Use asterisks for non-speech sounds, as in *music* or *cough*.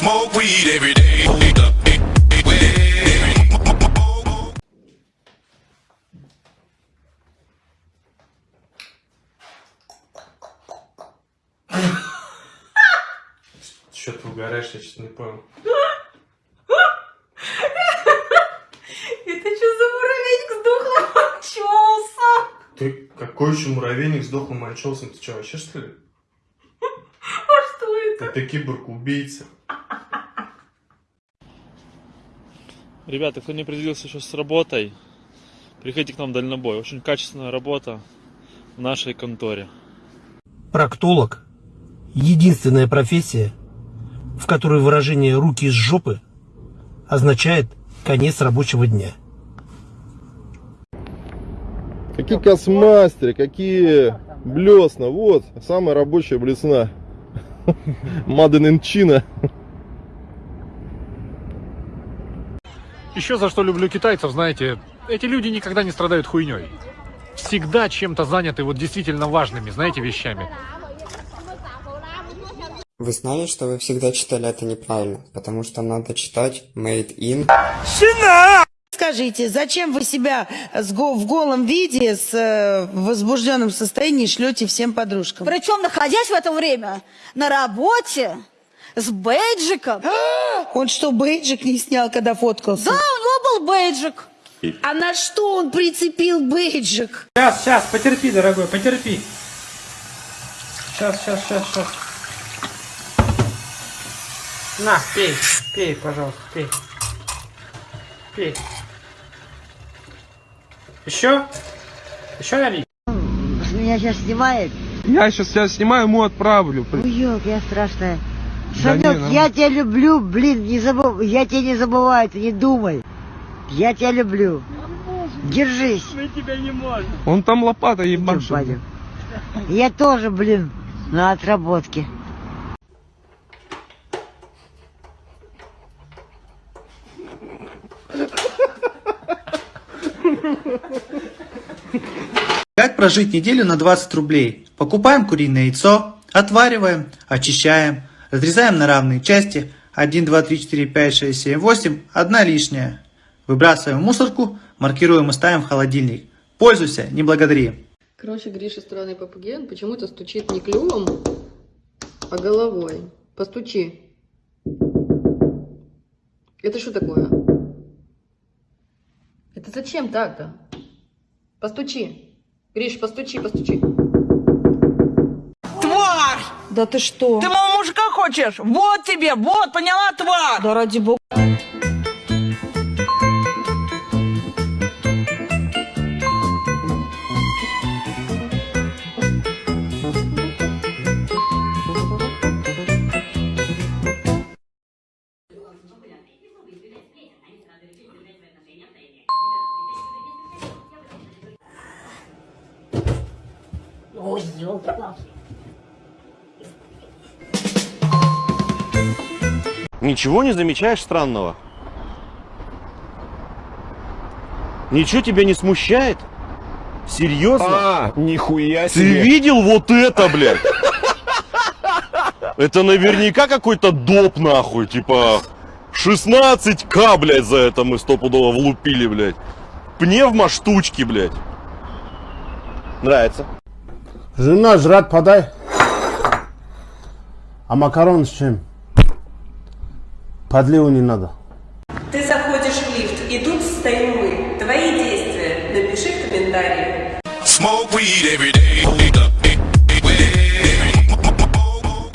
Smoke weed every day. Что ты угораешь, я что-то не понял. Это что за муравейник сдохлый мочился? Ты какой еще муравейник с дохлым анчоусом? Ты что, вообще что ли? А что это? Это киборг-убийца. Ребята, кто не определился еще с работой, приходите к нам в дальнобой. Очень качественная работа в нашей конторе. Проктолог – единственная профессия, в которой выражение «руки из жопы» означает конец рабочего дня. Какие космастеры, какие блесна. Вот, самая рабочая блесна. *laughs* Маден in Еще за что люблю китайцев, знаете, эти люди никогда не страдают хуйней. Всегда чем-то заняты вот действительно важными, знаете, вещами. Вы знали, что вы всегда читали это неправильно, потому что надо читать made in. Скажите, зачем вы себя в голом виде, с э, возбужденном состоянии шлете всем подружкам? Причем, находясь в это время на работе с бейджиком. Он что, бейджик не снял, когда фоткался? Да, у него был бейджик. А на что он прицепил бейджик? Сейчас, сейчас, потерпи, дорогой, потерпи. Сейчас, сейчас, сейчас, сейчас. На, пей, пей, пожалуйста, пей. Пей. Еще? Еще налить? Меня сейчас снимает? Я сейчас тебя снимаю, ему отправлю. Уёк, я страшная. Да не, ну. я тебя люблю, блин, не забыв... я тебя не забываю, ты не думай. Я тебя люблю. Держись. Он там лопата ебашит. Я тоже, блин, на отработке. Как прожить неделю на 20 рублей? Покупаем куриное яйцо, отвариваем, очищаем, разрезаем на равные части. 1, 2, 3, 4, 5, 6, 7, 8, одна лишняя. Выбрасываем в мусорку, маркируем и ставим в холодильник. Пользуйся, не благодари. Короче, Гриша странный попугей, он почему-то стучит не клювом, а головой. Постучи. Это что такое? Это зачем так-то? Постучи. Гриш, постучи, постучи. Да ты что? Ты моего мужика хочешь? Вот тебе, вот, поняла, тварь! Да ради бога. Ничего не замечаешь странного? Ничего тебя не смущает? Серьезно? А, нихуя Ты видел вот это, блядь? Это наверняка какой-то доп, нахуй, типа 16к, блядь, за это мы стопудово влупили, блядь. Пневмо штучки, блядь. Нравится. Жена, жрать подай. А макарон с чем? Подливу не надо. Ты заходишь в лифт, и тут стоим мы. Твои действия напиши в комментарии. Smoke weed every day.